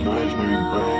imaginary brain.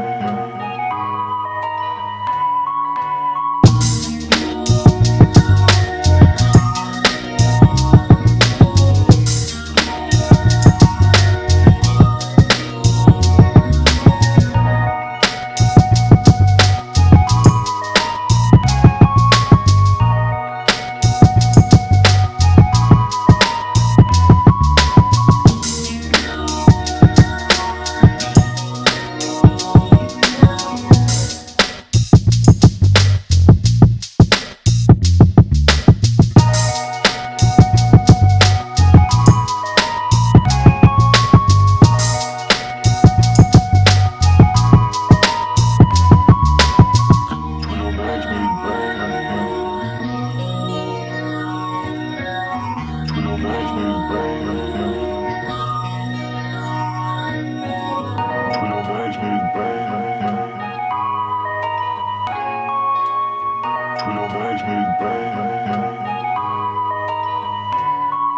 your brains big bang.